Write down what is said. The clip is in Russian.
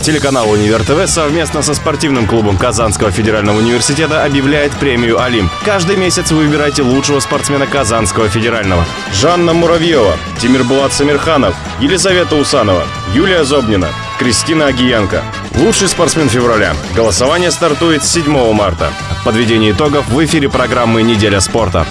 Телеканал «Универ ТВ» совместно со спортивным клубом Казанского федерального университета объявляет премию «Олимп». Каждый месяц вы выбираете лучшего спортсмена Казанского федерального. Жанна Муравьева, Тимирбулат Самирханов, Елизавета Усанова, Юлия Зобнина, Кристина Агиенко. Лучший спортсмен февраля. Голосование стартует 7 марта. Подведение итогов в эфире программы «Неделя спорта».